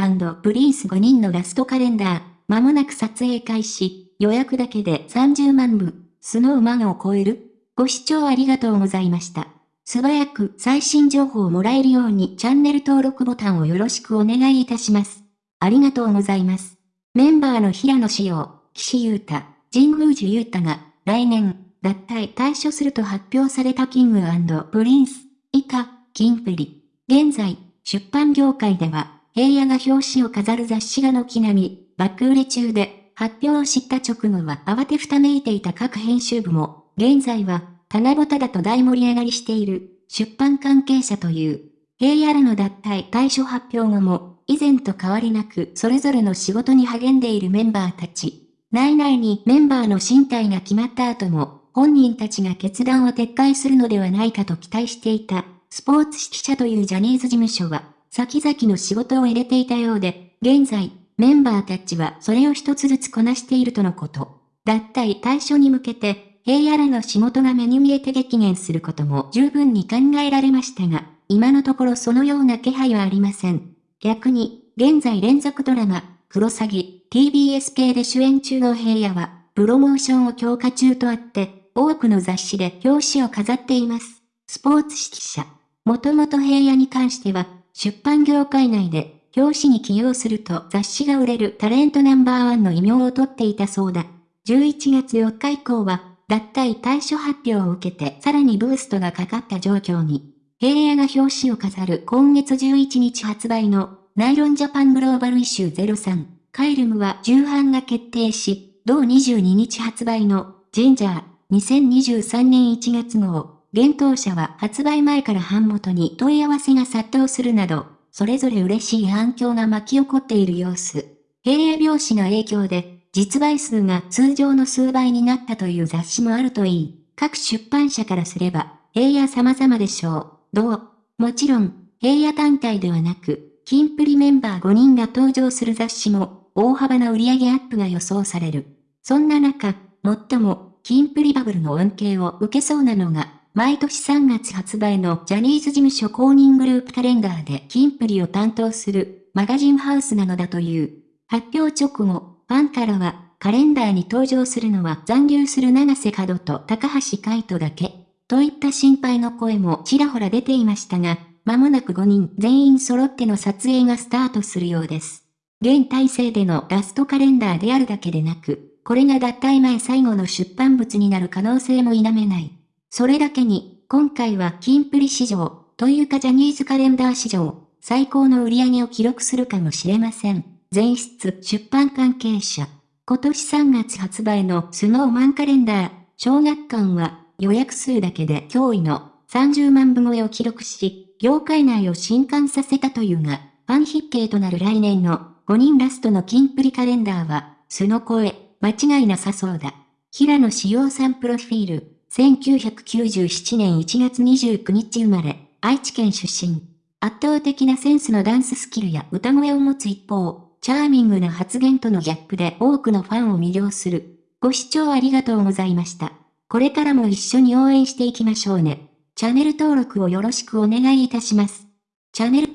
ングプリンス5人のラストカレンダー、まもなく撮影開始、予約だけで30万部、 Snow Man を超えるご視聴ありがとうございました。素早く最新情報をもらえるようにチャンネル登録ボタンをよろしくお願いいたします。ありがとうございます。メンバーの平野紫耀、岸優太、神宮寺勇太が来年、脱退退所すると発表されたキングプリンス、以下、キンプリ。現在、出版業界では、平野が表紙を飾る雑誌が軒並み、爆売れ中で、発表を知った直後は慌てふためいていた各編集部も、現在は、棚ぼただと大盛り上がりしている、出版関係者という、平野らの脱退対処発表後も、以前と変わりなくそれぞれの仕事に励んでいるメンバーたち。内々にメンバーの進退が決まった後も、本人たちが決断を撤回するのではないかと期待していた、スポーツ指揮者というジャニーズ事務所は、先々の仕事を入れていたようで、現在、メンバーたちはそれを一つずつこなしているとのこと。脱退対処に向けて、平野らの仕事が目に見えて激減することも十分に考えられましたが、今のところそのような気配はありません。逆に、現在連続ドラマ、クロサギ、TBS 系で主演中の平野は、プロモーションを強化中とあって、多くの雑誌で表紙を飾っています。スポーツ指揮者。もともと平野に関しては、出版業界内で、表紙に起用すると雑誌が売れるタレントナンバーワンの異名を取っていたそうだ。11月4日以降は、脱退対処発表を受けてさらにブーストがかかった状況に、平野が表紙を飾る今月11日発売のナイロンジャパングローバルイシュー03カイルムは重版が決定し、同22日発売のジンジャー。2023年1月号、現当社は発売前から版元に問い合わせが殺到するなど、それぞれ嬉しい反響が巻き起こっている様子。平野拍子の影響で、実売数が通常の数倍になったという雑誌もあるといい、各出版社からすれば、平野様々でしょう。どう？もちろん、平野単体ではなく、キンプリメンバー5人が登場する雑誌も、大幅な売上アップが予想される。そんな中、最も、キンプリバブルの恩恵を受けそうなのが、毎年3月発売のジャニーズ事務所公認グループカレンダーでキンプリを担当するマガジンハウスなのだという。発表直後、ファンからは、カレンダーに登場するのは残留する長瀬角と高橋海人だけ、といった心配の声もちらほら出ていましたが、間もなく5人全員揃っての撮影がスタートするようです。現体制でのラストカレンダーであるだけでなく、これが脱退前最後の出版物になる可能性も否めない。それだけに、今回はキンプリ史上、というかジャニーズカレンダー史上、最高の売り上げを記録するかもしれません。前室出版関係者。今年3月発売のスノーマンカレンダー、小学館は予約数だけで驚異の30万部超えを記録し、業界内を震撼させたというが、ファン必見となる来年の5人ラストのキンプリカレンダーは、素の声、間違いなさそうだ。平野志陽さんプロフィール、1997年1月29日生まれ、愛知県出身。圧倒的なセンスのダンススキルや歌声を持つ一方、チャーミングな発言とのギャップで多くのファンを魅了する。ご視聴ありがとうございました。これからも一緒に応援していきましょうね。チャンネル登録をよろしくお願いいたします。チャンネル